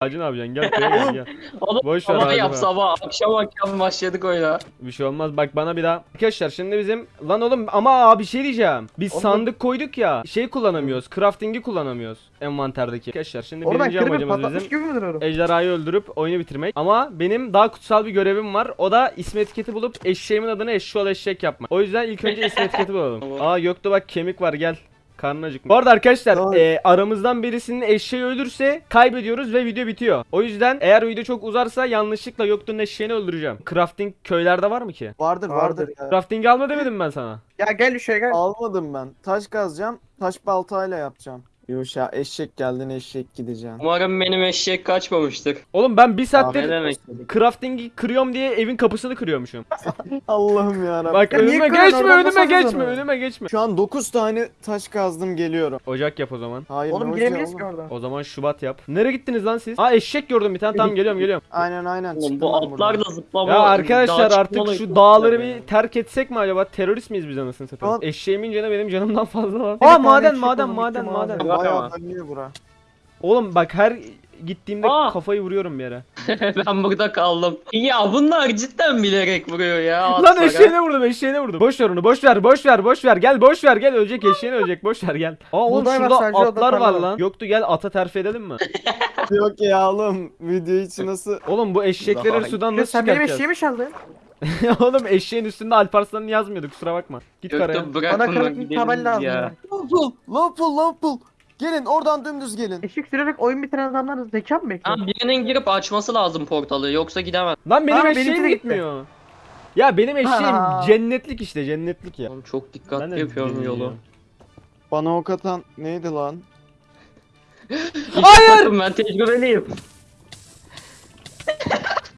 Hacı ne yapacaksın? Gel köye gel gel. Oğlum Boş ver sabah abi, yap ben. sabah. Akşam akşam başladık oyuna. Bir şey olmaz bak bana bir daha. Arkadaşlar şimdi bizim lan oğlum ama abi bir şey diyeceğim. Biz Oğlum- sandık koyduk ya. Şey kullanamıyoruz. Crafting'i kullanamıyoruz envanterdeki. Arkadaşlar şimdi Oradan birinci kırıp amacımız patlatmış bizim gibi mi duruyorum? ejderhayı öldürüp oyunu bitirmek. Ama benim daha kutsal bir görevim var. O da ismi etiketi bulup eşeğimin adını eşşoğlu eşek yapmak. O yüzden ilk önce ismi etiketi bulalım. Aa Göktuğ bak kemik var gel. Karnın acıkmış. Bu arada arkadaşlar e, aramızdan birisinin eşeği ölürse kaybediyoruz ve video bitiyor. O yüzden eğer video çok uzarsa yanlışlıkla Göktuğ'un eşeğini öldüreceğim. Crafting köylerde var mı ki? Vardır Vardır. vardır ya. Crafting alma demedim ben sana. Ya gel şuraya gel. Almadım ben. Taş kazacağım. Taş baltayla yapacağım. Yuşa eşek geldin eşek gideceğim. Umarım benim eşek kaçmamıştır. Oğlum ben bir Ne saattir demek? crafting'i kırıyorum diye evin kapısını kırıyormuşum. Allah'ım ya Bak Ya niye önüme kırıyorsun? geçme Oradan önüme geçme onu. önüme geçme. Şu an 9 tane taş kazdım geliyorum. Ocak yap o zaman. Hayır Oğlum ne giremeyiz ocağı ki oğlum? oradan. O zaman Şubat yap. Nereye gittiniz lan siz? Aa eşek gördüm bir tane tamam geliyorum geliyorum. Aynen aynen. Oğlum çıktım bu ben buradan. atlar da zıplama. Ya arkadaşlar artık çıkmalı- şu dağları bir terk etsek mi acaba? Terörist miyiz biz anasını satayım? Al. Eşeğimin canı benim canımdan fazla var. Bir Aa tane maden eşek maden oldu, maden gitti maden. maden. Bak Bayağı ama. dönüyor bura. Oğlum bak her gittiğimde Aa. kafayı vuruyorum bir yere. ben burada kaldım. Ya bunlar cidden bilerek vuruyor ya. Lan atlara. eşeğine vurdum eşeğine vurdum. Boş ver onu boş ver boş ver boş ver gel boş ver gel ölecek eşeğine ölecek boş ver gel. Aa oğlum var şurada sadece, o da atlar var lan. Yoktu gel ata terfi edelim mi? Yok ya oğlum. Video için nasıl? Oğlum bu eşekleri Daha- sudan Ya nasıl sen benim çıkartacağız? eşeğimi çaldın. oğlum eşeğin üstünde Alparslan'ın yazmıyordu kusura bakma. Git karaya. Göktuğ bırak Bana bunları kırık bir tabel gidelim lazım. ya. ya. Lampul, lampul, lampul. Gelin oradan dümdüz gelin. Eşek sürerek oyun bitiren adamların zeka mı bekliyor? Ha, birinin girip açması lazım portalı yoksa gidemez. Lan benim Aa, benimki eşeğim de gitti. gitmiyor. Ya benim eşeğim Aa. cennetlik işte cennetlik ya. Oğlum çok Ben dikkatli yapıyorum bilmiyorum. yolu. Bana ok atan neydi lan? Hayır! Bakın ben tecrübeliyim.